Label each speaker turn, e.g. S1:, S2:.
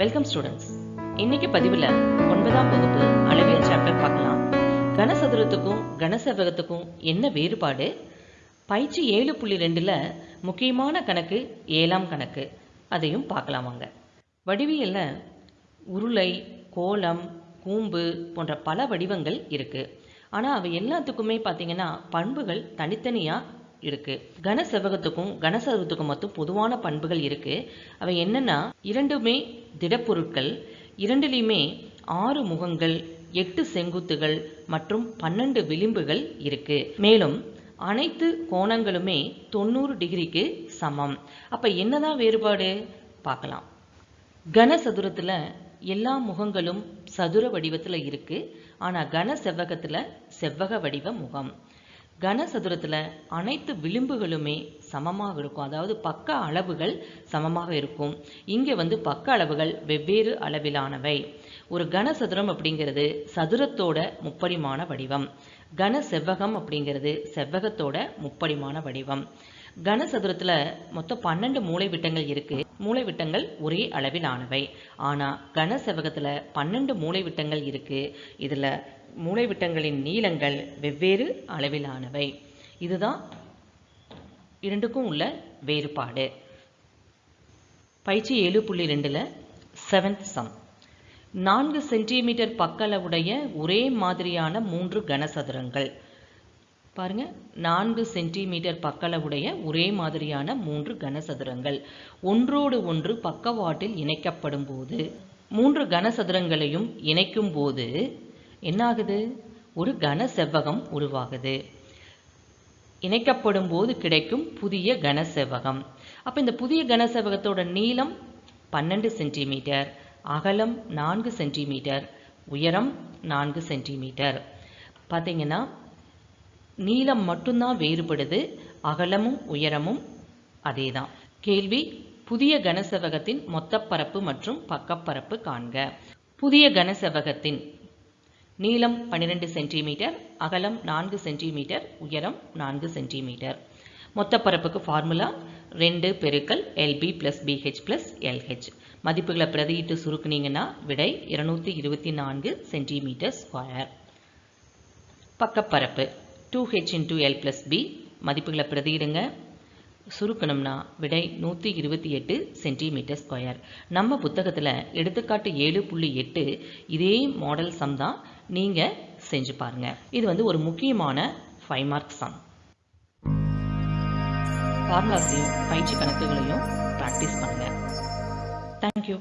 S1: Welcome students இன்னைக்கு பதிவில் ஒன்பதாம் வகுப்பு அளவியல் சாப்டர் பார்க்கலாம். கனசதுரத்துக்கும் கனசெவ்வகத்துக்கும் என்ன வேறுபாடு? பயிற்சி ஏழு புள்ளி ரெண்டில் முக்கியமான கணக்கு ஏழாம் கணக்கு. அதையும் பார்க்கலாம் வாங்க. வடிவியலில் உருளை கோலம் கூம்பு போன்ற பல வடிவங்கள் இருக்குது ஆனால் அவை எல்லாத்துக்குமே பார்த்தீங்கன்னா பண்புகள் தனித்தனியாக இருக்கு. கன செவ்வகத்துக்கும் கனசதுரத்துக்கும் மட்டும் பொதுவான பண்புகள் இருக்கு. அவை என்னன்னா இரண்டுமே திடப்பொருட்கள் இரண்டுலேயுமே ஆறு முகங்கள் எட்டு செங்குத்துகள் மற்றும் பன்னெண்டு விளிம்புகள் இருக்கு. மேலும் அனைத்து கோணங்களுமே தொண்ணூறு டிகிரிக்கு சமம். அப்ப என்னதான் வேறுபாடு? பார்க்கலாம். கனசதுரத்துல எல்லா முகங்களும் சதுர வடிவத்துல இருக்கு. ஆனா கன செவ்வகத்துல செவ்வக வடிவ முகம். கனசதுரத்தில் அனைத்து விளிம்புகளுமே சமமாக இருக்கும். அதாவது பக்க அளவுகள் சமமாக இருக்கும். இங்கே வந்து பக்க அளவுகள் வெவ்வேறு அளவிலானவை. ஒரு கனசதுரம் அப்படிங்கிறது சதுரத்தோட முப்பரிமாண வடிவம். கன செவ்வகம் அப்படிங்கிறது செவ்வகத்தோட முப்பரிமாண வடிவம். கனசதுரத்தில் மொத்தம் பன்னெண்டு மூளைவிட்டங்கள் இருக்கு. மூளைவிட்டங்கள் ஒரே அளவிலானவை. ஆனால் கன பன்னெண்டு மூளைவிட்டங்கள் இருக்கு. இதுல மூளைவிட்டங்களின் நீளங்கள் வெவ்வேறு அளவிலானவை. இதுதான் இரண்டுக்கும் உள்ள வேறுபாடு. பயிற்சி ஏழு புள்ளி ரெண்டில் செவன்த் சம் நான்கு சென்டிமீட்டர் பக்களவுடைய ஒரே மாதிரியான மூன்று கனசதுரங்கள். பாருங்க நான்கு சென்டிமீட்டர் பக்களவுடைய ஒரே மாதிரியான மூன்று கனசதுரங்கள். ஒன்றோடு ஒன்று பக்கவாட்டில் இணைக்கப்படும் போது மூன்று கனசதுரங்களையும் இணைக்கும் போது என்னாகுது? ஒரு கன செவ்வகம் உருவாகுது. இணைக்கப்படும் போது கிடைக்கும் புதிய கன செவ்வகம் அப்போ இந்த புதிய கன செவ்வகத்தோட நீளம் பன்னெண்டு சென்டிமீட்டர் அகலம் நான்கு சென்டிமீட்டர் உயரம் நான்கு சென்டிமீட்டர். பார்த்தீங்கன்னா நீளம் மட்டும்தான் வேறுபடுது அகலமும் உயரமும் அதே தான் கேள்வி புதிய கனசெவகத்தின் மொத்த பரப்பு மற்றும் பக்கப்பரப்பு காண்க. புதிய கனசெவகத்தின் நீளம் பன்னிரெண்டு சென்டிமீட்டர் அகலம் நான்கு சென்டிமீட்டர் உயரம் நான்கு சென்டிமீட்டர். மொத்த பரப்புக்கு ஃபார்முலா ரெண்டு பெருக்கல் L B plus B H plus L H மதிப்புகளை பிரதியிட்டு சுருக்குனீங்கன்னா விடை இருநூத்தி இருபத்தி நான்கு centimetre square பக்கப்பரப்பு. Two H into L plus B மதிப்புகளை பிரதியிடுங்க. சுருக்கணும்னா விடை நூற்றி இருபத்தி எட்டு சென்டிமீட்டர் ஸ்கொயர் நம்ம புத்தகத்தில் எடுத்துக்காட்டு ஏழு புள்ளி எட்டு இதே மாடல் சம் தான் நீங்கள் செஞ்சு பாருங்கள் இது வந்து ஒரு முக்கியமான ஃபைவ் மார்க் சம் ஃபார்முலாஸையும் பயிற்சி கணக்குகளையும் ப்ராக்டிஸ் பண்ணுங்கள் தேங்க்யூ